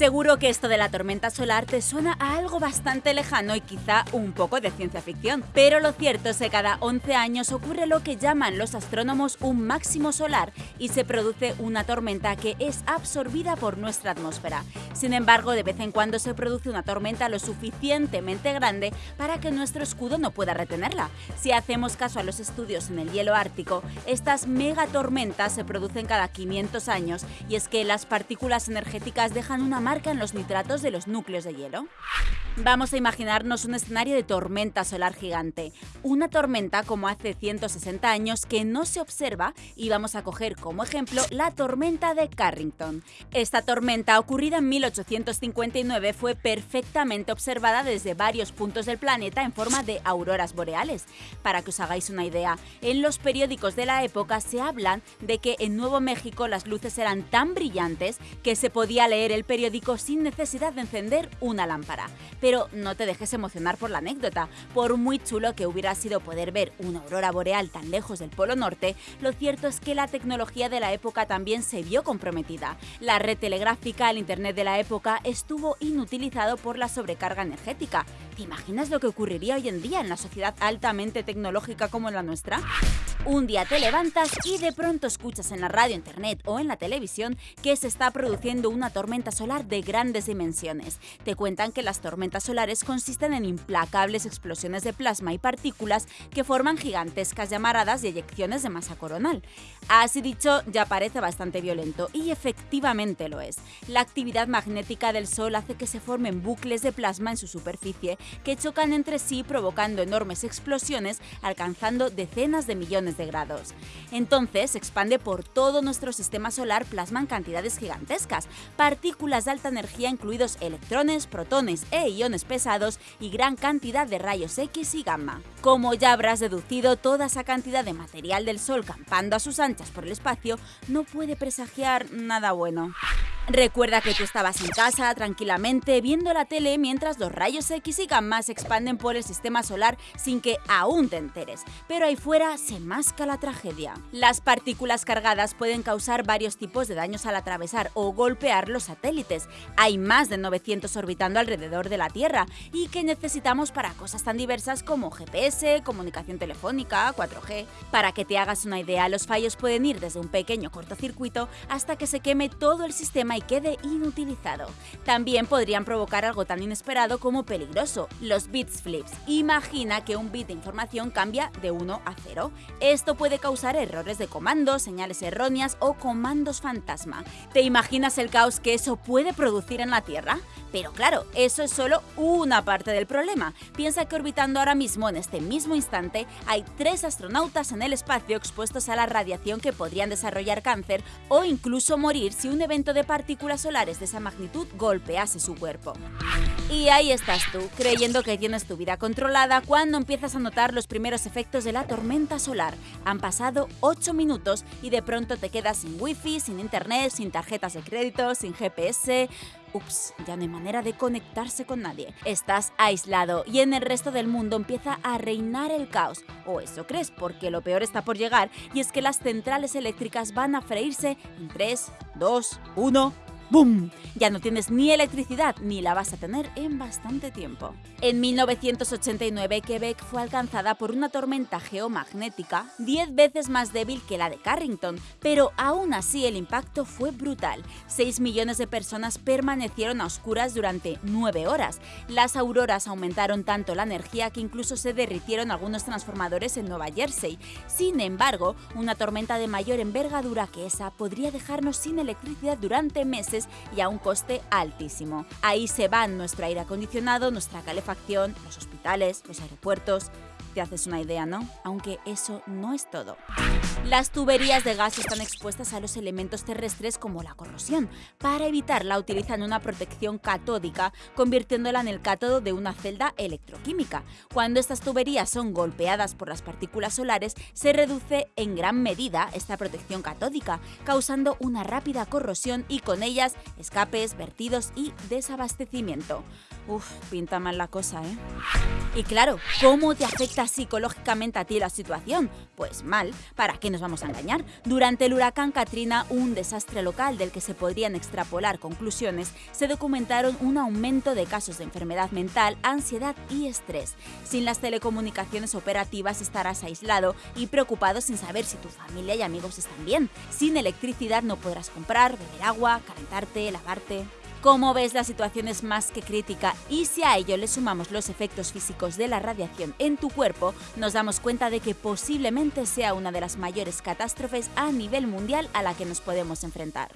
Seguro que esto de la tormenta solar te suena a algo bastante lejano y quizá un poco de ciencia ficción, pero lo cierto es que cada 11 años ocurre lo que llaman los astrónomos un máximo solar y se produce una tormenta que es absorbida por nuestra atmósfera. Sin embargo, de vez en cuando se produce una tormenta lo suficientemente grande para que nuestro escudo no pueda retenerla. Si hacemos caso a los estudios en el hielo ártico, estas megatormentas se producen cada 500 años y es que las partículas energéticas dejan una marca en los nitratos de los núcleos de hielo. Vamos a imaginarnos un escenario de tormenta solar gigante, una tormenta como hace 160 años que no se observa y vamos a coger como ejemplo la tormenta de Carrington. Esta tormenta ocurrida en 1859 fue perfectamente observada desde varios puntos del planeta en forma de auroras boreales. Para que os hagáis una idea, en los periódicos de la época se hablan de que en Nuevo México las luces eran tan brillantes que se podía leer el periódico sin necesidad de encender una lámpara. Pero no te dejes emocionar por la anécdota. Por muy chulo que hubiera sido poder ver una aurora boreal tan lejos del Polo Norte, lo cierto es que la tecnología de la época también se vio comprometida. La red telegráfica, el Internet de la época, estuvo inutilizado por la sobrecarga energética. ¿Te imaginas lo que ocurriría hoy en día en la sociedad altamente tecnológica como la nuestra? Un día te levantas y de pronto escuchas en la radio, internet o en la televisión que se está produciendo una tormenta solar de grandes dimensiones. Te cuentan que las tormentas solares consisten en implacables explosiones de plasma y partículas que forman gigantescas llamaradas y eyecciones de masa coronal. Así dicho, ya parece bastante violento y efectivamente lo es. La actividad magnética del Sol hace que se formen bucles de plasma en su superficie que chocan entre sí provocando enormes explosiones alcanzando decenas de millones de grados. Entonces se expande por todo nuestro sistema solar plasma en cantidades gigantescas, partículas de alta energía incluidos electrones, protones e iones pesados y gran cantidad de rayos X y gamma. Como ya habrás deducido, toda esa cantidad de material del Sol campando a sus anchas por el espacio no puede presagiar nada bueno. Recuerda que tú estabas en casa tranquilamente viendo la tele mientras los rayos X y gamma se expanden por el sistema solar sin que aún te enteres, pero ahí fuera se masca la tragedia. Las partículas cargadas pueden causar varios tipos de daños al atravesar o golpear los satélites. Hay más de 900 orbitando alrededor de la Tierra y que necesitamos para cosas tan diversas como GPS, comunicación telefónica, 4G. Para que te hagas una idea, los fallos pueden ir desde un pequeño cortocircuito hasta que se queme todo el sistema y quede inutilizado. También podrían provocar algo tan inesperado como peligroso, los bits flips. Imagina que un bit de información cambia de 1 a 0. Esto puede causar errores de comandos, señales erróneas o comandos fantasma. ¿Te imaginas el caos que eso puede producir en la Tierra? Pero claro, eso es solo una parte del problema. Piensa que orbitando ahora mismo, en este mismo instante, hay tres astronautas en el espacio expuestos a la radiación que podrían desarrollar cáncer o incluso morir si un evento de partículas solares de esa magnitud golpease su cuerpo. Y ahí estás tú, creyendo que tienes tu vida controlada cuando empiezas a notar los primeros efectos de la tormenta solar. Han pasado 8 minutos y de pronto te quedas sin wifi, sin internet, sin tarjetas de crédito, sin GPS... Ups, ya no hay manera de conectarse con nadie. Estás aislado y en el resto del mundo empieza a reinar el caos. O eso crees, porque lo peor está por llegar y es que las centrales eléctricas van a freírse en 3, 2, 1... ¡Bum! Ya no tienes ni electricidad ni la vas a tener en bastante tiempo. En 1989 Quebec fue alcanzada por una tormenta geomagnética 10 veces más débil que la de Carrington, pero aún así el impacto fue brutal. 6 millones de personas permanecieron a oscuras durante 9 horas. Las auroras aumentaron tanto la energía que incluso se derritieron algunos transformadores en Nueva Jersey. Sin embargo, una tormenta de mayor envergadura que esa podría dejarnos sin electricidad durante meses y a un coste altísimo. Ahí se van nuestro aire acondicionado, nuestra calefacción, los hospitales, los aeropuertos, te haces una idea, ¿no? Aunque eso no es todo. Las tuberías de gas están expuestas a los elementos terrestres como la corrosión. Para evitarla utilizan una protección catódica, convirtiéndola en el cátodo de una celda electroquímica. Cuando estas tuberías son golpeadas por las partículas solares, se reduce en gran medida esta protección catódica, causando una rápida corrosión y con ellas escapes, vertidos y desabastecimiento. Uf, pinta mal la cosa, ¿eh? Y claro, ¿cómo te afecta psicológicamente a ti la situación? Pues mal, ¿para qué nos vamos a engañar? Durante el huracán Katrina, un desastre local del que se podrían extrapolar conclusiones, se documentaron un aumento de casos de enfermedad mental, ansiedad y estrés. Sin las telecomunicaciones operativas estarás aislado y preocupado sin saber si tu familia y amigos están bien. Sin electricidad no podrás comprar, beber agua, calentarte, lavarte. Como ves, la situación es más que crítica y si a ello le sumamos los efectos físicos de la radiación en tu cuerpo, nos damos cuenta de que posiblemente sea una de las mayores catástrofes a nivel mundial a la que nos podemos enfrentar.